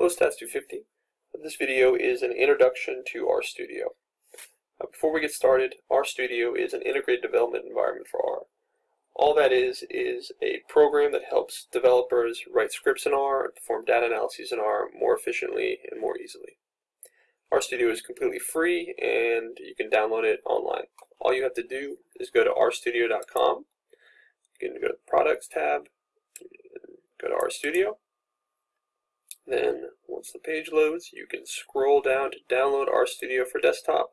Hello Stats 250. This video is an introduction to RStudio. Uh, before we get started, RStudio is an integrated development environment for R. All that is is a program that helps developers write scripts in R and perform data analyses in R more efficiently and more easily. RStudio is completely free and you can download it online. All you have to do is go to rstudio.com. You can go to the Products tab, go to RStudio, then once the page loads, you can scroll down to download RStudio for desktop.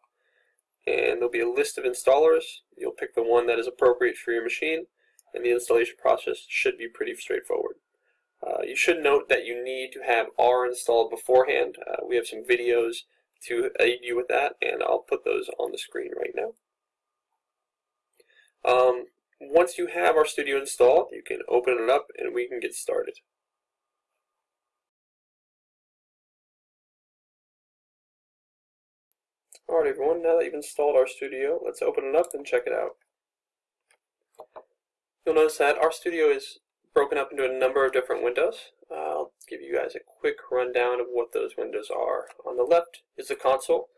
And there'll be a list of installers. You'll pick the one that is appropriate for your machine, and the installation process should be pretty straightforward. Uh, you should note that you need to have R installed beforehand. Uh, we have some videos to aid you with that, and I'll put those on the screen right now. Um, once you have RStudio installed, you can open it up and we can get started. Alright everyone, now that you've installed RStudio, let's open it up and check it out. You'll notice that RStudio is broken up into a number of different windows. Uh, I'll give you guys a quick rundown of what those windows are. On the left is the console.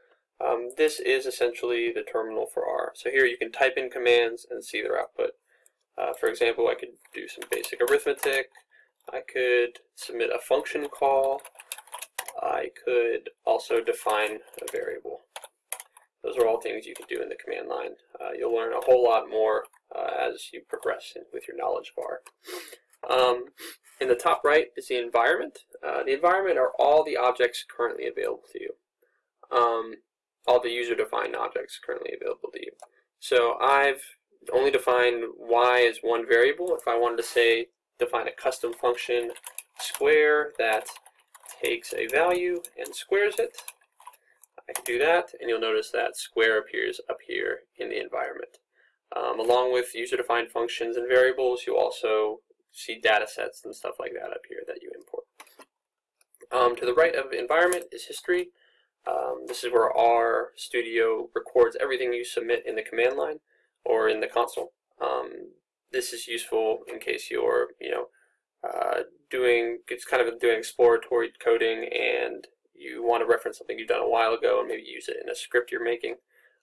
Um, this is essentially the terminal for R. So here you can type in commands and see their output. Uh, for example, I could do some basic arithmetic. I could submit a function call. I could also define a variable. Those are all things you can do in the command line. Uh, you'll learn a whole lot more uh, as you progress in, with your knowledge bar. Um, in the top right is the environment. Uh, the environment are all the objects currently available to you. Um, all the user-defined objects currently available to you. So I've only defined y as one variable. If I wanted to say define a custom function square that takes a value and squares it, I can do that, and you'll notice that square appears up here in the environment. Um, along with user-defined functions and variables, you also see data sets and stuff like that up here that you import. Um, to the right of environment is history. Um, this is where R Studio records everything you submit in the command line or in the console. Um, this is useful in case you're, you know, uh, doing, it's kind of doing exploratory coding and you want to reference something you've done a while ago and maybe use it in a script you're making,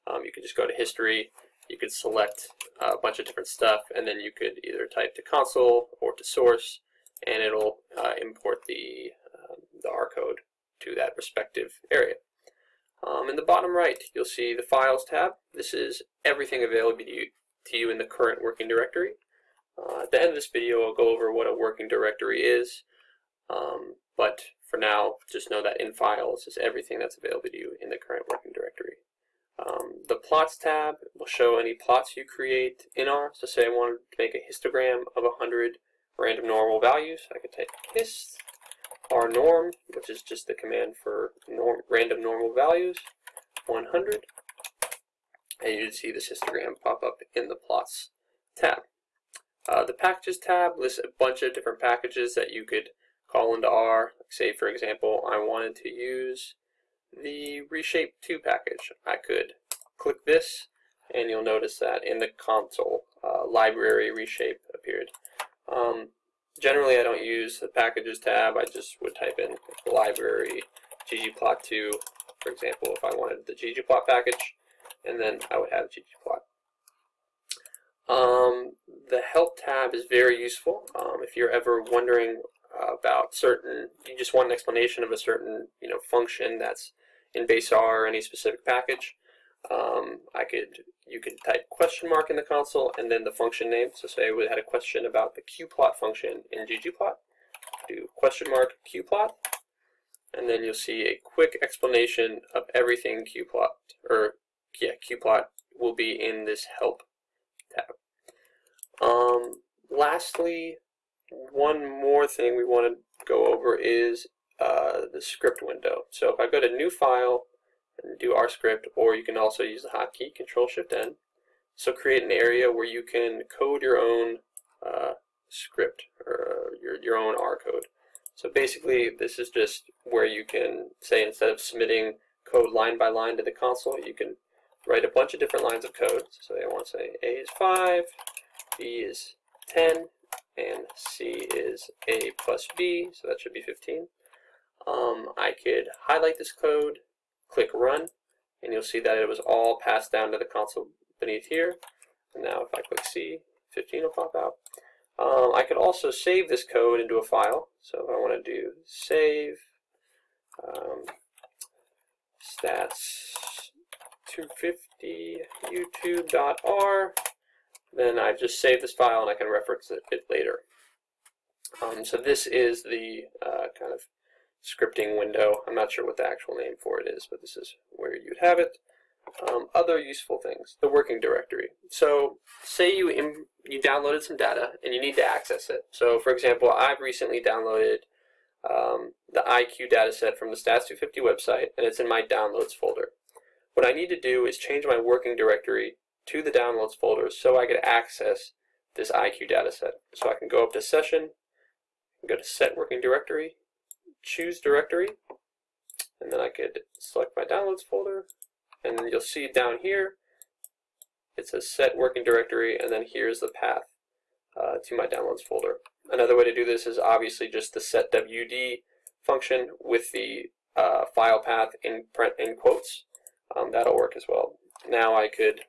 um, you could just go to history, you could select a bunch of different stuff, and then you could either type to console or to source, and it'll uh, import the, um, the R code to that respective area. Um, in the bottom right, you'll see the Files tab. This is everything available to you, to you in the current working directory. Uh, at the end of this video, I'll go over what a working directory is, um, for now, just know that in files is everything that's available to you in the current working directory. Um, the plots tab will show any plots you create in R. So say I wanted to make a histogram of 100 random normal values, I could type hist r norm, which is just the command for norm, random normal values, 100, and you'd see this histogram pop up in the plots tab. Uh, the packages tab lists a bunch of different packages that you could call into R. Say, for example, I wanted to use the reshape2 package. I could click this, and you'll notice that in the console, uh, library reshape appeared. Um, generally, I don't use the packages tab. I just would type in library ggplot2, for example, if I wanted the ggplot package, and then I would have ggplot. Um, the help tab is very useful. Um, if you're ever wondering about certain, you just want an explanation of a certain, you know, function that's in base R or any specific package. Um, I could, you could type question mark in the console and then the function name. So say we had a question about the qplot function in ggplot. Do question mark qplot, and then you'll see a quick explanation of everything qplot, or yeah, qplot will be in this help tab. Um, lastly, one more thing we want to go over is uh, the script window. So if I go to new file and do R script, or you can also use the hotkey Control Shift N. So create an area where you can code your own uh, script or your, your own R code. So basically this is just where you can say instead of submitting code line by line to the console, you can write a bunch of different lines of code. So I want to say A is 5, B is 10, and C is A plus B, so that should be 15. um, I could highlight this code, click run, and you'll see that it was all passed down to the console beneath here. And now if I click C, 15 will pop out. Um, I could also save this code into a file. So if I want to do save um, stats 250 youtube.r, then I just save this file and I can reference it, it later. Um, so this is the uh, kind of scripting window. I'm not sure what the actual name for it is, but this is where you'd have it. Um, other useful things, the working directory. So say you you downloaded some data and you need to access it. So for example, I've recently downloaded um, the IQ dataset from the Stats250 website and it's in my downloads folder. What I need to do is change my working directory to the downloads folder so I could access this IQ dataset. So I can go up to session, go to set working directory, choose directory, and then I could select my downloads folder, and you'll see down here, it says set working directory, and then here's the path uh, to my downloads folder. Another way to do this is obviously just the set WD function with the uh, file path in print in quotes. Um, that'll work as well. Now I could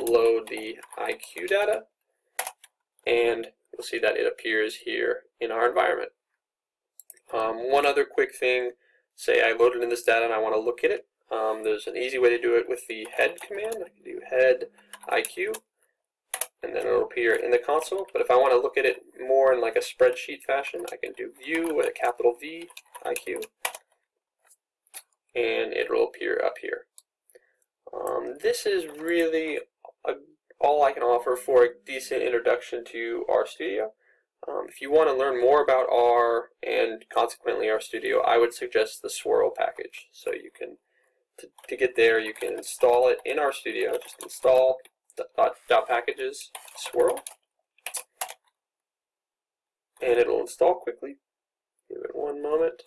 load the IQ data, and you'll see that it appears here in our environment. Um, one other quick thing, say I loaded in this data and I want to look at it. Um, there's an easy way to do it with the head command. I can do head IQ, and then it'll appear in the console. But if I want to look at it more in like a spreadsheet fashion, I can do view with a capital V IQ, and it'll appear up here. Um, this is really a, all I can offer for a decent introduction to RStudio. Um, if you want to learn more about R and consequently RStudio, I would suggest the Swirl package. So you can, to, to get there, you can install it in RStudio. Just install dot, dot packages swirl, and it'll install quickly. Give it one moment,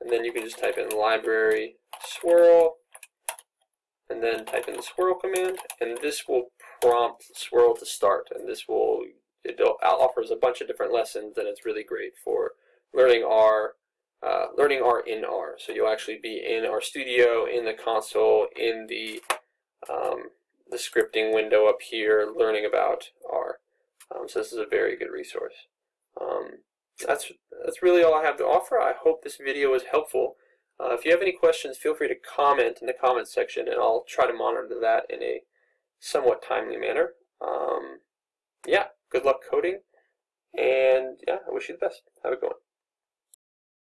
and then you can just type in library swirl, and then type in the swirl command, and this will prompt swirl to start, and this will it offers a bunch of different lessons and it's really great for learning R, uh, learning R in R. So you'll actually be in RStudio, in the console, in the um, the scripting window up here, learning about R. Um, so this is a very good resource. Um, that's that's really all I have to offer. I hope this video was helpful. Uh, if you have any questions, feel free to comment in the comments section, and I'll try to monitor that in a somewhat timely manner. Um, yeah, good luck coding, and yeah, I wish you the best. Have a good one.